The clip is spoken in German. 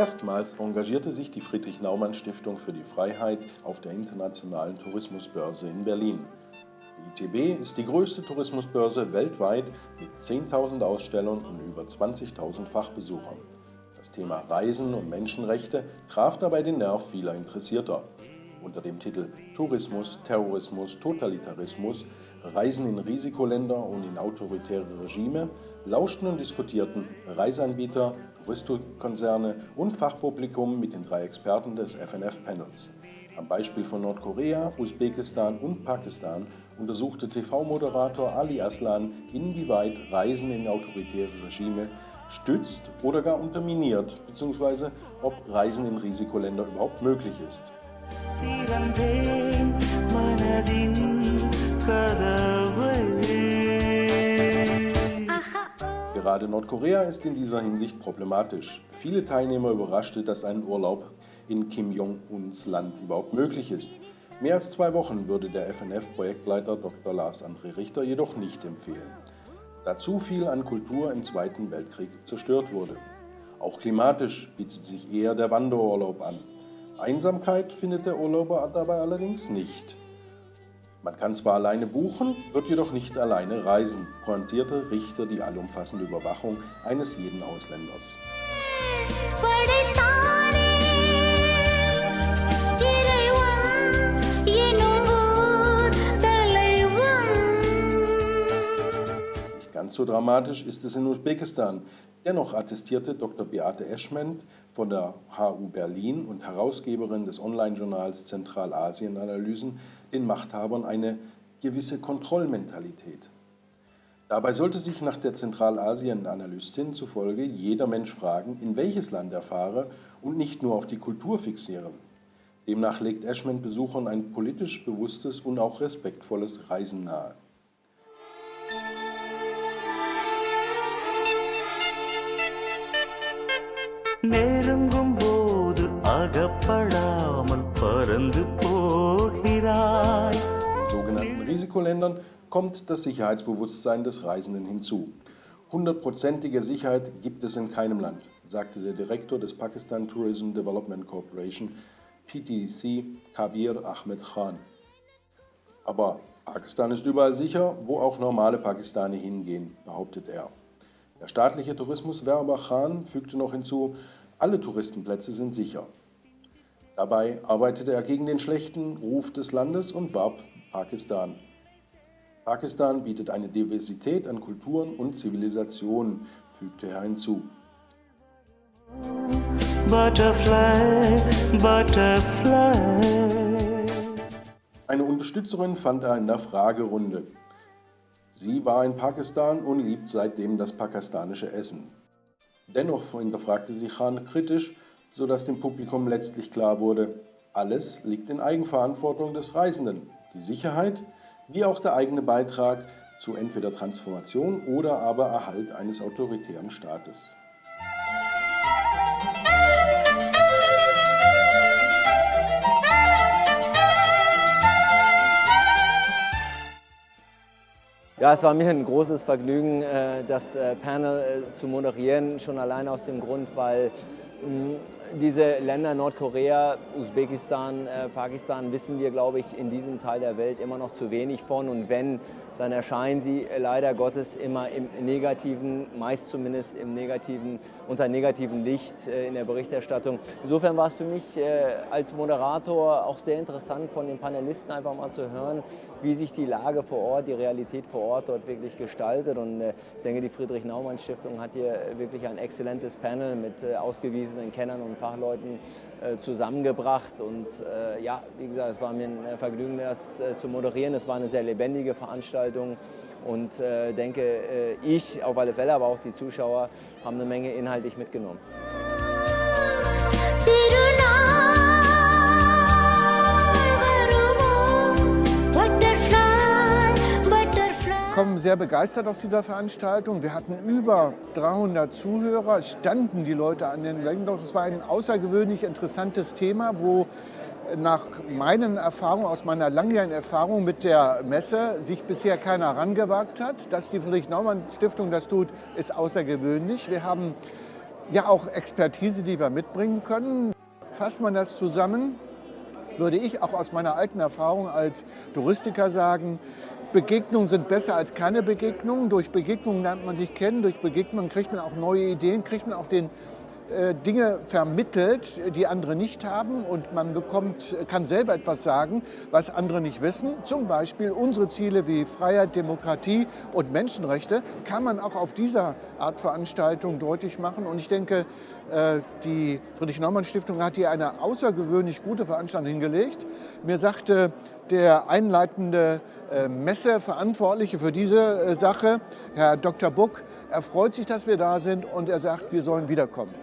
Erstmals engagierte sich die Friedrich-Naumann-Stiftung für die Freiheit auf der Internationalen Tourismusbörse in Berlin. Die ITB ist die größte Tourismusbörse weltweit mit 10.000 Ausstellern und über 20.000 Fachbesuchern. Das Thema Reisen und Menschenrechte traf dabei den Nerv vieler Interessierter. Unter dem Titel Tourismus, Terrorismus, Totalitarismus, Reisen in Risikoländer und in autoritäre Regime lauschten und diskutierten Reiseanbieter, Touristikkonzerne und Fachpublikum mit den drei Experten des FNF-Panels. Am Beispiel von Nordkorea, Usbekistan und Pakistan untersuchte TV-Moderator Ali Aslan, inwieweit Reisen in autoritäre Regime stützt oder gar unterminiert, bzw. ob Reisen in Risikoländer überhaupt möglich ist. Gerade Nordkorea ist in dieser Hinsicht problematisch. Viele Teilnehmer überraschte, dass ein Urlaub in Kim Jong-uns Land überhaupt möglich ist. Mehr als zwei Wochen würde der FNF-Projektleiter Dr. Lars André Richter jedoch nicht empfehlen, da zu viel an Kultur im Zweiten Weltkrieg zerstört wurde. Auch klimatisch bietet sich eher der Wanderurlaub an. Einsamkeit findet der Urlauber dabei allerdings nicht. Man kann zwar alleine buchen, wird jedoch nicht alleine reisen, pointierte Richter die allumfassende Überwachung eines jeden Ausländers. Ganz so dramatisch ist es in Usbekistan. Dennoch attestierte Dr. Beate Eschment von der HU Berlin und Herausgeberin des Online-Journals Zentralasien-Analysen den Machthabern eine gewisse Kontrollmentalität. Dabei sollte sich nach der Zentralasien-Analystin zufolge jeder Mensch fragen, in welches Land er fahre und nicht nur auf die Kultur fixieren. Demnach legt Eschment Besuchern ein politisch bewusstes und auch respektvolles Reisen nahe. நெருங்கும் போது அகப்படாமல் பறந்து போகிறாய். Risikoländern kommt das Sicherheitsbewusstsein des Reisenden hinzu. Hundertprozentige Sicherheit gibt es in keinem Land, sagte der Direktor des Pakistan Tourism Development Corporation, PTC, Kabir Ahmed Khan. Aber Pakistan ist überall sicher, wo auch normale Pakistani hingehen, behauptet er. Der staatliche Tourismuswerber Khan fügte noch hinzu, alle Touristenplätze sind sicher. Dabei arbeitete er gegen den schlechten Ruf des Landes und warb Pakistan. Pakistan bietet eine Diversität an Kulturen und Zivilisationen, fügte er hinzu. Butterfly, Butterfly. Eine Unterstützerin fand er in der Fragerunde. Sie war in Pakistan und liebt seitdem das pakistanische Essen. Dennoch hinterfragte sie Khan kritisch, sodass dem Publikum letztlich klar wurde, alles liegt in Eigenverantwortung des Reisenden. Die Sicherheit wie auch der eigene Beitrag zu entweder Transformation oder aber Erhalt eines autoritären Staates. Ja, es war mir ein großes Vergnügen, äh, das äh, Panel äh, zu moderieren, schon allein aus dem Grund, weil diese Länder Nordkorea, Usbekistan, Pakistan wissen wir, glaube ich, in diesem Teil der Welt immer noch zu wenig von. Und wenn dann erscheinen sie leider Gottes immer im negativen, meist zumindest im negativen, unter negativem Licht äh, in der Berichterstattung. Insofern war es für mich äh, als Moderator auch sehr interessant von den Panelisten einfach mal zu hören, wie sich die Lage vor Ort, die Realität vor Ort dort wirklich gestaltet. Und äh, ich denke, die Friedrich-Naumann-Stiftung hat hier wirklich ein exzellentes Panel mit ausgewiesenen Kennern und Fachleuten zusammengebracht. Und ja, wie gesagt, es war mir ein Vergnügen, das zu moderieren. Es war eine sehr lebendige Veranstaltung. Und äh, denke, äh, ich auf alle Fälle, aber auch die Zuschauer haben eine Menge inhaltlich mitgenommen. Kommen sehr begeistert aus dieser Veranstaltung. Wir hatten über 300 Zuhörer, es standen die Leute an den Windows. Es war ein außergewöhnlich interessantes Thema, wo nach meinen Erfahrungen, aus meiner langjährigen Erfahrung mit der Messe, sich bisher keiner herangewagt hat. Dass die Friedrich-Naumann-Stiftung das tut, ist außergewöhnlich. Wir haben ja auch Expertise, die wir mitbringen können. Fasst man das zusammen, würde ich auch aus meiner alten Erfahrung als Touristiker sagen, Begegnungen sind besser als keine Begegnungen. Durch Begegnungen lernt man sich kennen, durch Begegnungen kriegt man auch neue Ideen, kriegt man auch den äh, Dinge vermittelt, die andere nicht haben und man bekommt, kann selber etwas sagen, was andere nicht wissen. Zum Beispiel unsere Ziele wie Freiheit, Demokratie und Menschenrechte kann man auch auf dieser Art Veranstaltung deutlich machen. Und ich denke, äh, die Friedrich-Naumann-Stiftung hat hier eine außergewöhnlich gute Veranstaltung hingelegt. Mir sagte der einleitende Messeverantwortliche für diese Sache, Herr Dr. Buck, er freut sich, dass wir da sind und er sagt, wir sollen wiederkommen.